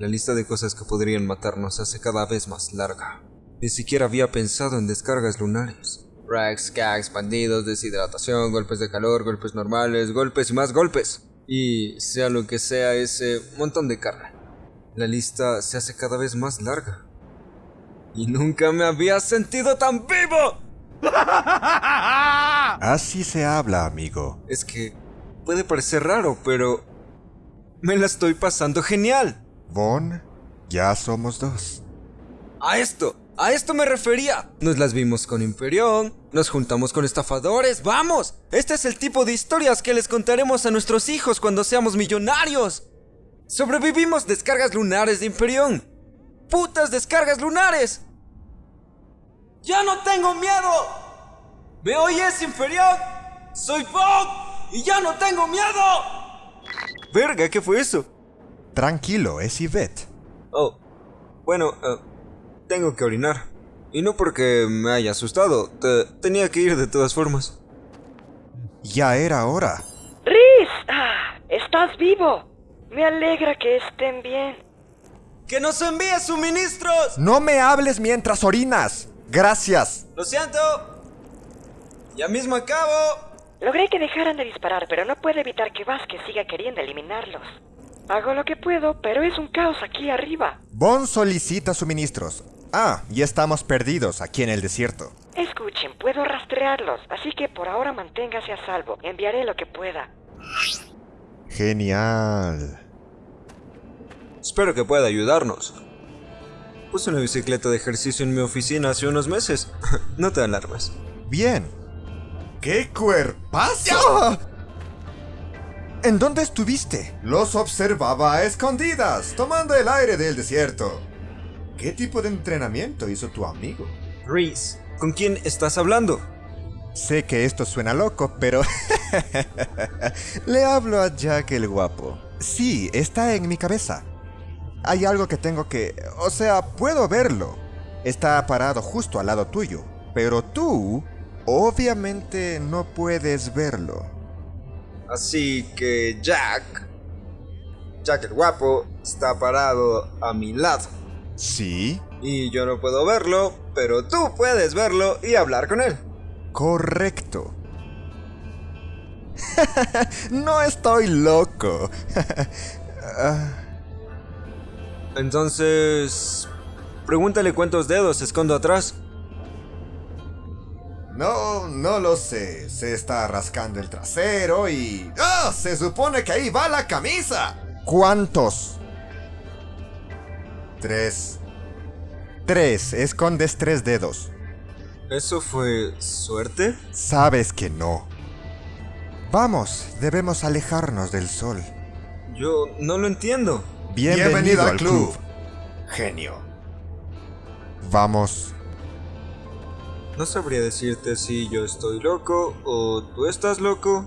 La lista de cosas que podrían matarnos se hace cada vez más larga. Ni siquiera había pensado en descargas lunares. Racks, gags, bandidos, deshidratación, golpes de calor, golpes normales, golpes y más golpes. Y sea lo que sea ese montón de carne. La lista se hace cada vez más larga. Y nunca me había sentido tan vivo. Así se habla, amigo. Es que puede parecer raro, pero me la estoy pasando genial. Von, ya somos dos. A esto, a esto me refería. Nos las vimos con Imperión, nos juntamos con estafadores, vamos. Este es el tipo de historias que les contaremos a nuestros hijos cuando seamos millonarios. Sobrevivimos descargas lunares de Imperión. ¡Putas descargas lunares! ¡Ya no tengo miedo! ¿Me oyes, Imperión? ¡Soy Bob! ¡Y ya no tengo miedo! Verga, ¿qué fue eso? Tranquilo, es Yvette. Oh, bueno, eh, tengo que orinar. Y no porque me haya asustado, te- tenía que ir de todas formas. Ya era hora. Riz, ah, estás vivo. Me alegra que estén bien. ¡Que nos envíe suministros! No me hables mientras orinas. Gracias. Lo siento. Ya mismo acabo. Logré que dejaran de disparar, pero no puedo evitar que Vázquez siga queriendo eliminarlos. Hago lo que puedo, pero es un caos aquí arriba. Von solicita suministros. Ah, y estamos perdidos aquí en el desierto. Escuchen, puedo rastrearlos, así que por ahora manténgase a salvo. Enviaré lo que pueda. Genial. Espero que pueda ayudarnos. Puse una bicicleta de ejercicio en mi oficina hace unos meses. no te alarmes. Bien. ¡Qué cuerpazo! ¿En dónde estuviste? Los observaba a escondidas, tomando el aire del desierto. ¿Qué tipo de entrenamiento hizo tu amigo? Reese, ¿con quién estás hablando? Sé que esto suena loco, pero... Le hablo a Jack el guapo. Sí, está en mi cabeza. Hay algo que tengo que... O sea, puedo verlo. Está parado justo al lado tuyo. Pero tú, obviamente, no puedes verlo. Así que Jack... Jack el guapo está parado a mi lado. Sí, Y yo no puedo verlo, pero tú puedes verlo y hablar con él. correcto. no estoy loco. Entonces... Pregúntale cuántos dedos escondo atrás. No, no lo sé. Se está rascando el trasero y... ¡Ah! Se supone que ahí va la camisa. ¿Cuántos? Tres. Tres, escondes tres dedos. ¿Eso fue suerte? Sabes que no. Vamos, debemos alejarnos del sol. Yo no lo entiendo. Bienvenido, al club. Genio. Vamos. No sabría decirte si yo estoy loco o tú estás loco.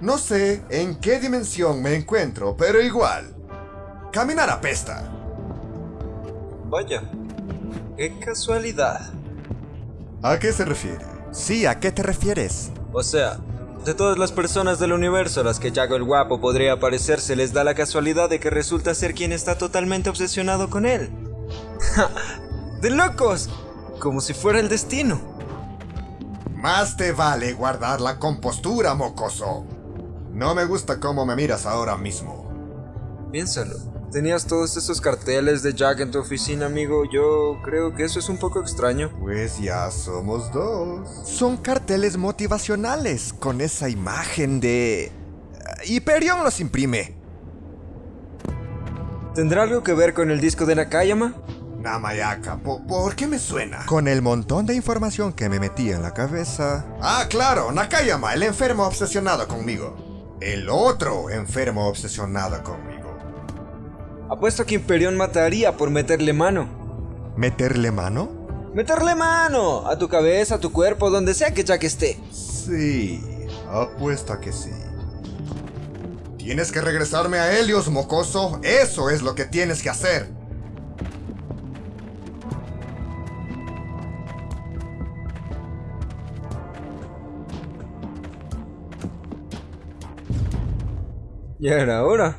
No sé en qué dimensión me encuentro, pero igual. Caminar apesta. Vaya, qué casualidad. ¿A qué se refiere? Sí, ¿a qué te refieres? O sea, de todas las personas del universo a las que Jack el Guapo podría parecerse, les da la casualidad de que resulta ser quien está totalmente obsesionado con él. ¡De locos! Como si fuera el destino. Más te vale guardar la compostura, mocoso. No me gusta cómo me miras ahora mismo. Piénsalo. Tenías todos esos carteles de Jack en tu oficina, amigo. Yo creo que eso es un poco extraño. Pues ya somos dos. Son carteles motivacionales con esa imagen de... Hyperion los imprime. ¿Tendrá algo que ver con el disco de Nakayama? Namayaka, po- ¿por qué me suena? Con el montón de información que me metí en la cabeza. Ah, claro, Nakayama, el enfermo obsesionado conmigo. El otro enfermo obsesionado conmigo. Apuesto que Imperión mataría por meterle mano. ¿Meterle mano? ¡Meterle mano! A tu cabeza, a tu cuerpo, donde sea que Jack esté. Sí, apuesto a que sí. Tienes que regresarme a Helios, mocoso. Eso es lo que tienes que hacer. Ya era hora.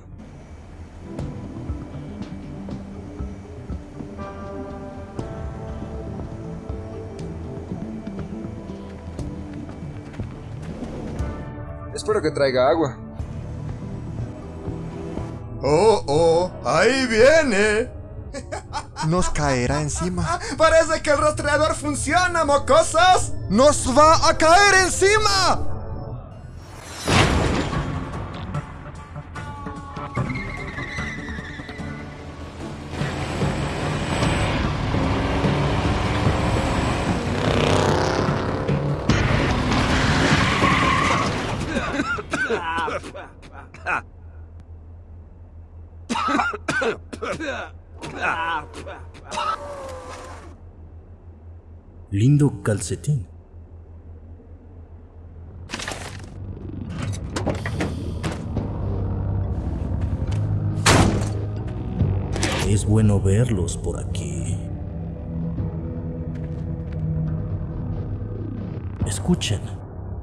Que traiga agua. Oh, oh, ahí viene. Nos caerá encima. Parece que el rastreador funciona, mocosos. ¡Nos va a caer encima! Lindo calcetín. Es bueno verlos por aquí. Escuchen,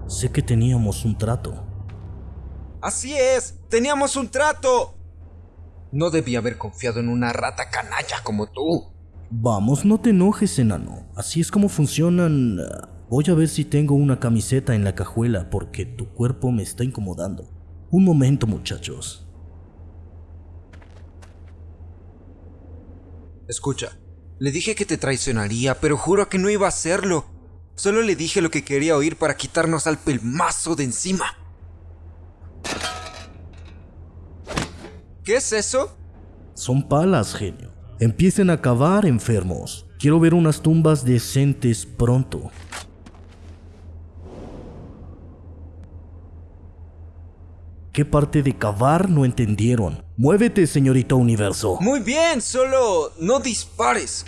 sé que teníamos un trato. Así es, teníamos un trato. No debía haber confiado en una rata canalla como tú. Vamos, no te enojes, enano. Así es como funcionan. ah, Voy a ver si tengo una camiseta en la cajuela porque tu cuerpo me está incomodando. Un momento, muchachos. Escucha, le dije que te traicionaría, pero juro que no iba a hacerlo. Solo le dije lo que quería oír para quitarnos al pelmazo de encima. ¿Qué es eso? Son palas, genio. Empiecen a cavar, enfermos. Quiero ver unas tumbas decentes pronto. ¿Qué parte de cavar no entendieron? Muévete, señorita Universo. Muy bien, solo no dispares.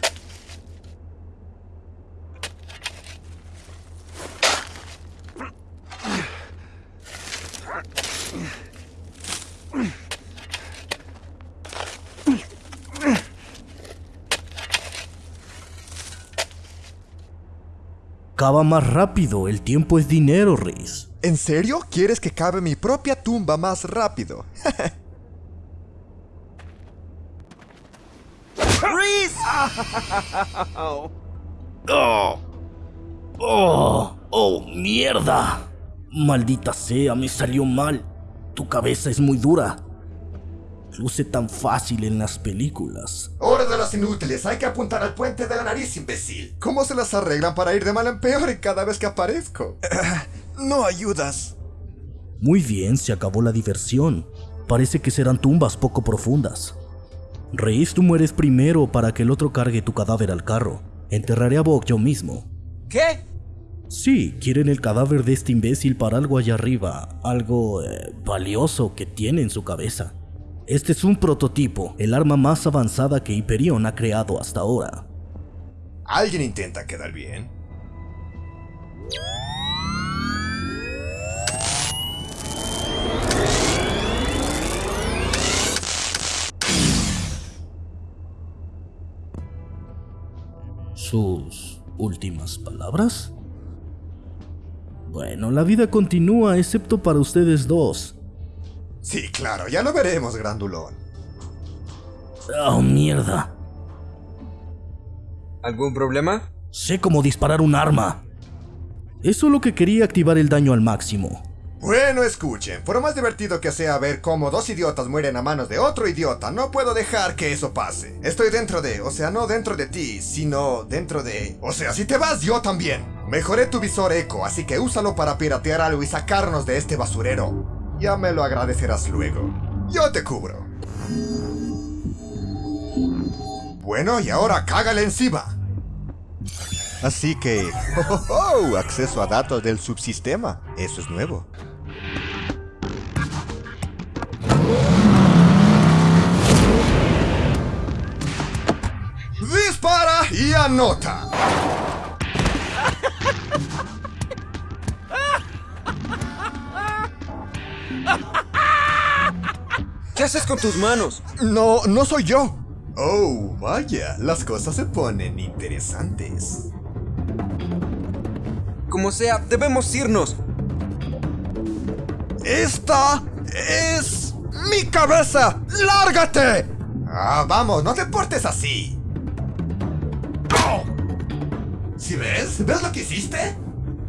Cava más rápido, el tiempo es dinero, Reis. ¿En serio? ¿Quieres que cabe mi propia tumba más rápido? ¡Oh! ¡Oh! ¡Oh, mierda! Maldita sea, me salió mal. Tu cabeza es muy dura. Luce tan fácil en las películas. Hora de los inútiles, hay que apuntar al puente de la nariz, imbécil. ¿Cómo se las arreglan para ir de mal en peor cada vez que aparezco? no ayudas. Muy bien, se acabó la diversión. Parece que serán tumbas poco profundas. Reis, tú mueres primero para que el otro cargue tu cadáver al carro. Enterraré a Bok yo mismo. ¿Qué? Sí, quieren el cadáver de este imbécil para algo allá arriba, algo eh, valioso que tiene en su cabeza. Este es un prototipo, el arma más avanzada que Hyperion ha creado hasta ahora. ¿Alguien intenta quedar bien? ¿Sus últimas palabras? Bueno, la vida continúa excepto para ustedes dos. Sí, claro, ya lo veremos, grandulón. ¡Oh, mierda! ¿Algún problema? Sé cómo disparar un arma. Es solo que quería activar el daño al máximo. Bueno, escuchen, por más divertido que sea ver cómo dos idiotas mueren a manos de otro idiota, no puedo dejar que eso pase. Estoy dentro de, o sea, no dentro de ti, sino dentro de... O sea, si te vas, yo también. Mejoré tu visor eco, así que úsalo para piratear algo y sacarnos de este basurero. Ya me lo agradecerás luego. Yo te cubro. Bueno, y ahora cágale encima. Así que... ¡Oh, oh! Acceso a datos del subsistema. Eso es nuevo. Dispara y anota. ¿Qué haces con tus manos? No, no soy yo. Oh, vaya, las cosas se ponen interesantes. Como sea, debemos irnos. Esta es ¡Mi cabeza! ¡Lárgate! Ah, vamos, no te portes así. ¿Sí ves? ¿Ves lo que hiciste?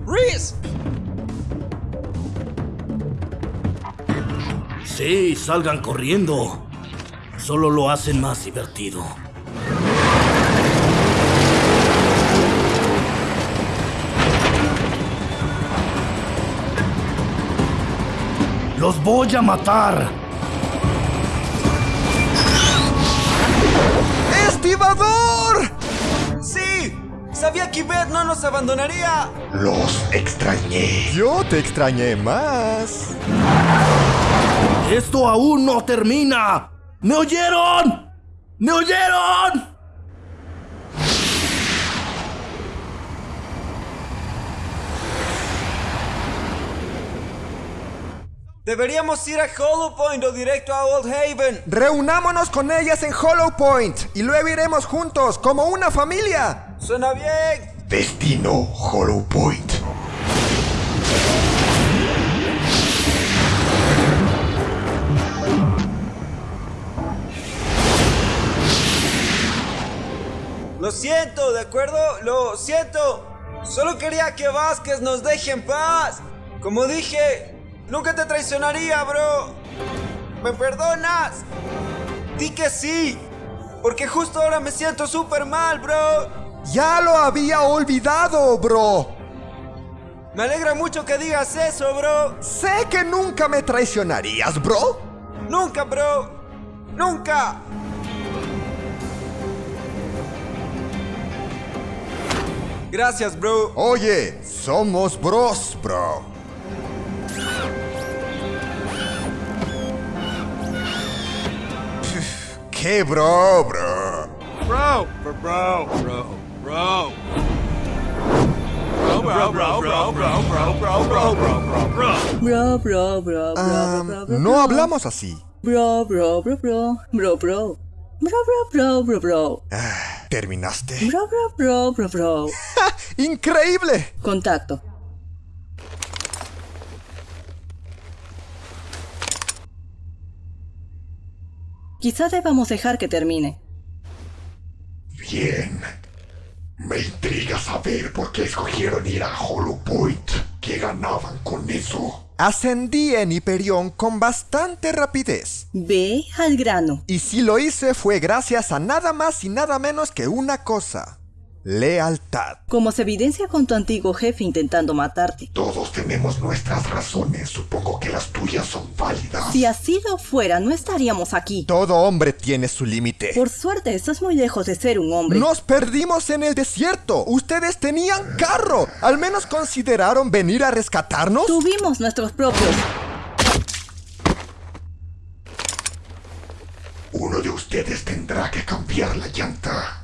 ¡Reese! Sí, salgan corriendo. Solo lo hacen más divertido. ¡Los voy a matar! ¡Estibador! ¡Sí! Sabía que Yvette no nos abandonaría. Los extrañé. Yo te extrañé más. ¡Esto aún no termina! ¿Me oyeron? ¿Me oyeron? Deberíamos ir a Hollow Point o directo a Old Haven. Reunámonos con ellas en Hollow Point y luego iremos juntos como una familia. Suena bien. Destino Hollow Point. Lo siento, ¿de acuerdo? Lo siento. Solo quería que Vázquez nos deje en paz. Como dije, nunca te traicionaría, bro. ¿Me perdonas? Di que sí. Porque justo ahora me siento súper mal, bro. Ya lo había olvidado, bro. Me alegra mucho que digas eso, bro. Sé que nunca me traicionarías, bro. Nunca, bro. Nunca. Gracias, bro. Oye, somos bros, bro. ¿Qué bro, bro? Bro, bro, bro, bro, bro. Bro, bro, bro, bro, bro, bro, bro, bro, bro, bro, bro. Bro, bro, bro, bro, Ah, bro, bro, no bro. hablamos así. Bro, bro, bro, bro, bro, bro. Bro, bro, bro, bro, bro. ¿Terminaste? Bro, bro, bro, bro, bro. ¡Increíble! Contacto. Quizá debamos dejar que termine. Bien. Me intriga saber por qué escogieron ir a Hollow Point. ¿Qué ganaban con eso? Ascendí en Hyperion con bastante rapidez. Ve al grano. Y si lo hice fue gracias a nada más y nada menos que una cosa. Lealtad. Como se evidencia con tu antiguo jefe intentando matarte. Todos tenemos nuestras razones. Supongo que las tuyas son válidas. Si así lo fuera, no estaríamos aquí. Todo hombre tiene su límite. Por suerte, estás muy lejos de ser un hombre. Nos perdimos en el desierto. Ustedes tenían carro. Al menos consideraron venir a rescatarnos. Tuvimos nuestros propios. Uno de ustedes tendrá que cambiar la llanta.